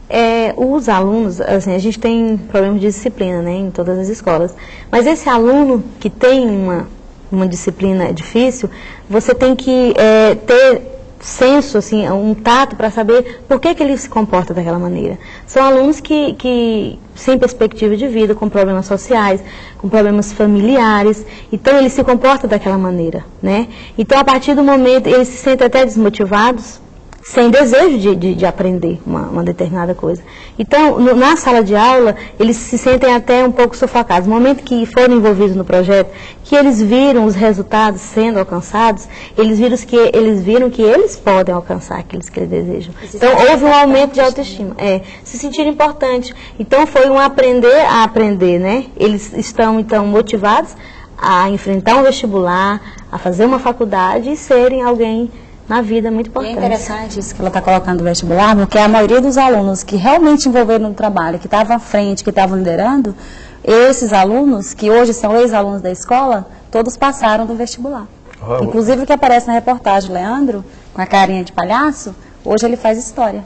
É, os alunos, assim, a gente tem problemas de disciplina, né, em todas as escolas. Mas esse aluno que tem uma, uma disciplina difícil, você tem que é, ter senso, assim, um tato para saber por que, que ele se comporta daquela maneira. São alunos que, que sem perspectiva de vida, com problemas sociais, com problemas familiares, então eles se comportam daquela maneira, né? Então a partir do momento eles se sentem até desmotivados, sem desejo de, de, de aprender uma, uma, determinada coisa. Então, no, na sala de aula, eles se sentem até um pouco sufocados. No momento que foram envolvidos no projeto, que eles viram os resultados sendo alcançados, eles viram que eles, viram que eles podem alcançar aqueles que eles desejam. Então, houve um aumento de autoestima. É, se sentiram importantes. Então, foi um aprender a aprender, né? Eles estão, então, motivados a enfrentar um vestibular, a fazer uma faculdade e serem alguém na vida muito importante. E é interessante isso que ela está colocando no vestibular, porque a maioria dos alunos que realmente envolveram no trabalho, que estavam à frente, que estavam liderando, esses alunos, que hoje são ex-alunos da escola, todos passaram do vestibular. Oh. Inclusive o que aparece na reportagem, Leandro, com a carinha de palhaço, hoje ele faz história.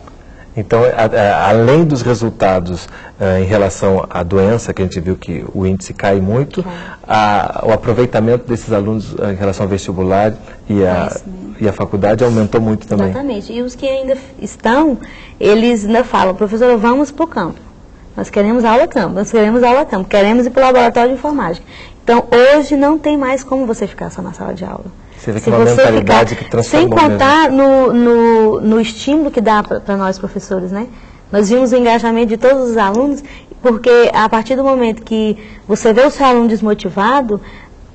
Então, a, a, além dos resultados uh, em relação à doença, que a gente viu que o índice cai muito, a, o aproveitamento desses alunos uh, em relação ao vestibular e a, e a faculdade aumentou muito também. Exatamente. E os que ainda estão, eles ainda falam, professor, vamos para o campo. Nós queremos aula campo, nós queremos aula campo, queremos ir para o laboratório de informática. Então, hoje não tem mais como você ficar só na sala de aula. Você vê que é uma mentalidade que transformou Sem contar no, no, no, estímulo que dá para nós professores, né? Nós vimos o engajamento de todos os alunos, porque a partir do momento que você vê o seu aluno desmotivado,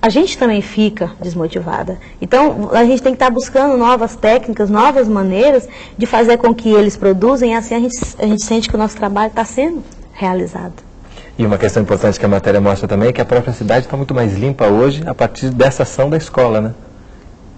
a gente também fica desmotivada. Então, a gente tem que estar buscando novas técnicas, novas maneiras de fazer com que eles produzam, e assim a gente, a gente sente que o nosso trabalho está sendo realizado. E uma questão importante que a matéria mostra também é que a própria cidade está muito mais limpa hoje a partir dessa ação da escola, né?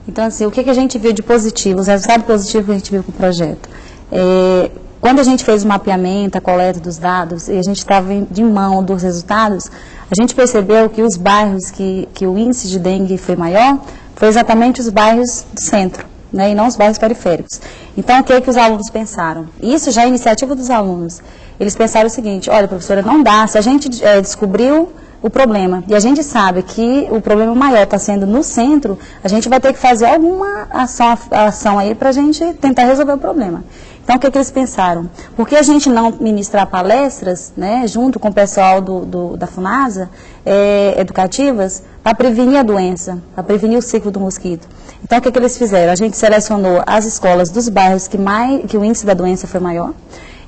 Então, assim, o que, que a gente viu de positivo, os resultados positivos que a gente viu com o projeto? É, quando a gente fez o mapeamento, a coleta dos dados, e a gente estava de mão dos resultados, a gente percebeu que os bairros que, que o índice de dengue foi maior, foi exatamente os bairros do centro, né, e não os bairros periféricos. Então, o que, que os alunos pensaram? Isso já é iniciativa dos alunos. Eles pensaram o seguinte, olha, professora, não dá, se a gente é, descobriu o problema. E a gente sabe que o problema maior está sendo no centro, a gente vai ter que fazer alguma ação, ação aí para a gente tentar resolver o problema. Então, o que, é que, eles pensaram? Por que a gente não ministrar palestras, né, junto com o pessoal do, do da FUNASA, é, educativas, para prevenir a doença, para prevenir o ciclo do mosquito? Então, o que, é que eles fizeram? A gente selecionou as escolas dos bairros que, mais, que o índice da doença foi maior,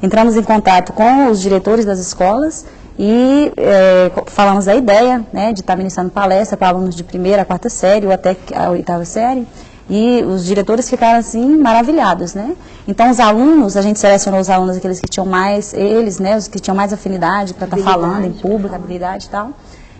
entramos em contato com os diretores das escolas, e é, falamos da ideia né, de estar ministrando palestra para alunos de primeira a quarta série ou até a oitava série. E os diretores ficaram assim maravilhados, né? Então os alunos, a gente selecionou os alunos aqueles que tinham mais, eles, né, os que tinham mais afinidade para estar tá falando em público, habilidade e tal.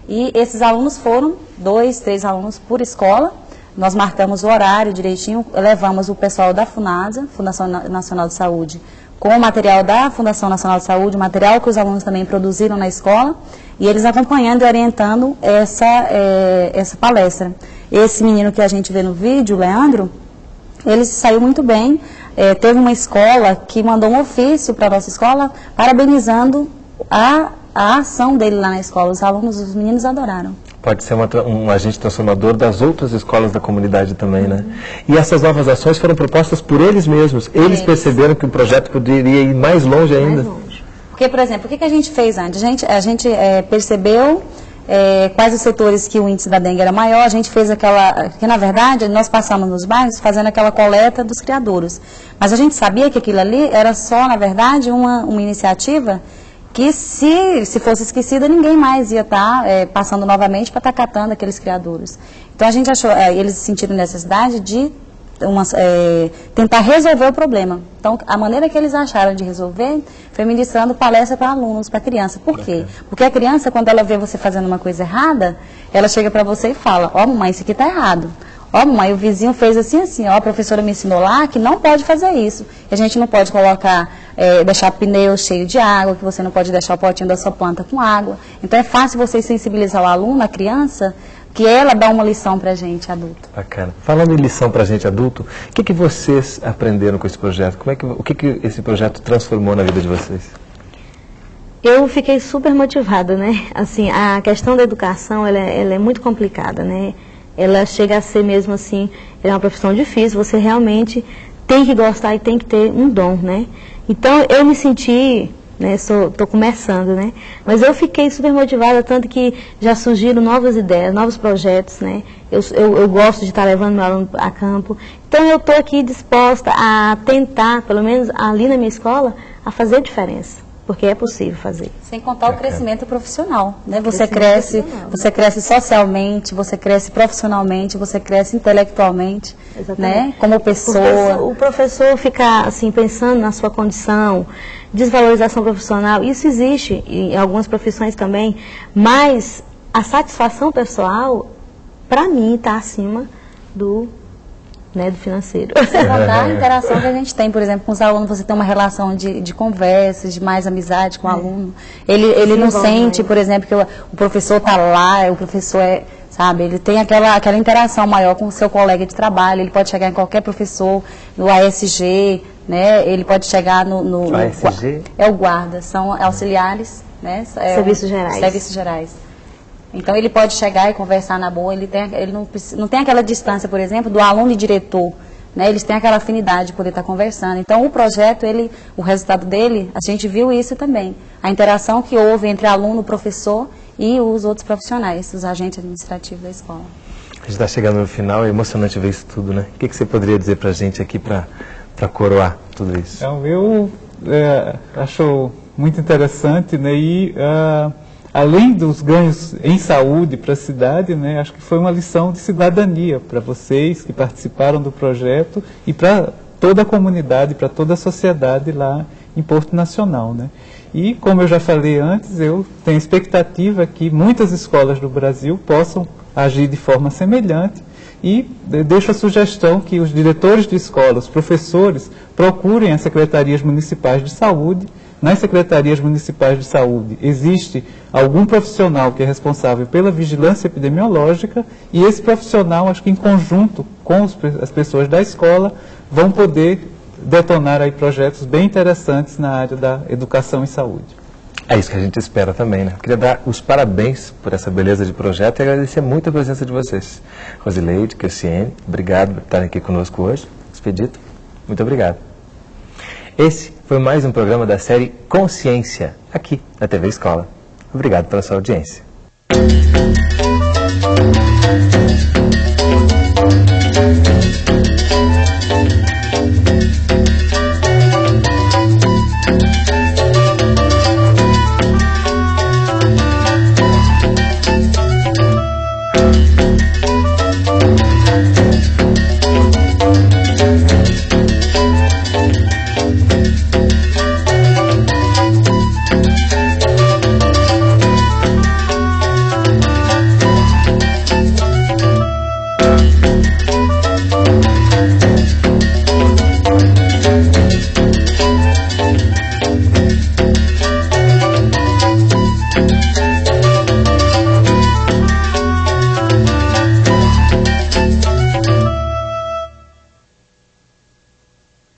E esses alunos foram dois, três alunos por escola. Nós marcamos o horário direitinho, levamos o pessoal da FUNASA, Fundação Nacional de Saúde, com o material da Fundação Nacional de Saúde, material que os alunos também produziram na escola, e eles acompanhando e orientando essa, é, essa palestra. Esse menino que a gente vê no vídeo, o Leandro, ele saiu muito bem, é, teve uma escola que mandou um ofício para a nossa escola parabenizando a, a ação dele lá na escola. Os alunos, os meninos adoraram pode ser uma, um agente transformador das outras escolas da comunidade também, né? E essas novas ações foram propostas por eles mesmos. Eles é. perceberam que o projeto poderia ir mais longe ainda. Mais longe. Porque, por exemplo, o que, que a gente fez antes? A gente, a gente é, percebeu é, quais os setores que o índice da dengue era maior, a gente fez aquela, que na verdade nós passamos nos bairros fazendo aquela coleta dos criadouros. Mas a gente sabia que aquilo ali era só, na verdade, uma, uma iniciativa que se, se fosse esquecida, ninguém mais ia estar tá, é, passando novamente para estar tá catando aqueles criadouros. Então a gente achou, é, eles sentiram necessidade de uma, é, tentar resolver o problema. Então a maneira que eles acharam de resolver foi ministrando palestra para alunos, para criança. Por quê? Porque a criança, quando ela vê você fazendo uma coisa errada, ela chega para você e fala, ó oh, mamãe, isso aqui está errado. Ó, oh, mãe, o vizinho fez assim, assim, ó, a professora me ensinou lá que não pode fazer isso. Que a gente não pode colocar, é, deixar pneu cheio de água, que você não pode deixar o potinho da sua planta com água. Então é fácil você sensibilizar o aluno, a criança, que ela dá uma lição para a gente, adulto. Bacana. Falando em lição para a gente, adulto, o que, que vocês aprenderam com esse projeto? Como é que, o que, que esse projeto transformou na vida de vocês? Eu fiquei super motivada, né? Assim, a questão da educação, ela, é, ela é muito complicada, né? Ela chega a ser mesmo assim, é uma profissão difícil, você realmente tem que gostar e tem que ter um dom, né? Então eu me senti né? Estou começando, né? Mas eu fiquei super motivada, tanto que já surgiram novas ideias, novos projetos, né? Eu, eu, eu gosto de estar levando meu aluno a campo. Então eu estou aqui disposta a tentar, pelo menos ali na minha escola, a fazer diferença. Porque é possível fazer. Sem contar o crescimento profissional, né? Você cresce, você cresce socialmente, você cresce profissionalmente, você cresce intelectualmente, né? Como pessoa. O professor, o professor fica assim pensando na sua condição, desvalorização profissional, isso existe em algumas profissões também, mas a satisfação pessoal, para mim, está acima do né, do financeiro. Sem contar a interação que a gente tem, por exemplo, com os alunos, você tem uma relação de, de conversas, de mais amizade com o aluno. Ele, ele não sente, por exemplo, que o, o professor está lá, o professor é, sabe, ele tem aquela, aquela interação maior com o seu colega de trabalho, ele pode chegar em qualquer professor, no ASG, né, ele pode chegar no... no, no ASG? É o guarda, são auxiliares, né? É, Serviços gerais. Serviços gerais. Então ele pode chegar e conversar na boa, ele, tem, ele não, não tem aquela distância, por exemplo, do aluno e diretor. Né? Eles têm aquela afinidade de poder estar conversando. Então o projeto, ele, o resultado dele, a gente viu isso também. A interação que houve entre aluno, professor e os outros profissionais, os agentes administrativos da escola. A gente está chegando no final, é emocionante ver isso tudo, né? O que, que você poderia dizer para a gente aqui para coroar tudo isso? Então, eu é, acho muito interessante, né? E uh, além dos ganhos em saúde para a cidade, né, acho que foi uma lição de cidadania para vocês que participaram do projeto e para toda a comunidade, para toda a sociedade lá em Porto Nacional. Né. E, como eu já falei antes, eu tenho expectativa que muitas escolas do Brasil possam agir de forma semelhante e deixo a sugestão que os diretores de escolas, professores, procurem as secretarias municipais de saúde nas secretarias municipais de saúde existe algum profissional que é responsável pela vigilância epidemiológica e esse profissional, acho que em conjunto com as pessoas da escola, vão poder detonar aí projetos bem interessantes na área da educação e saúde. É isso que a gente espera também, né? Queria dar os parabéns por essa beleza de projeto e agradecer muito a presença de vocês. Rosileide, Cristiane, obrigado por estarem aqui conosco hoje. Expedito, muito obrigado. Esse foi mais um programa da série Consciência, aqui na TV Escola. Obrigado pela sua audiência.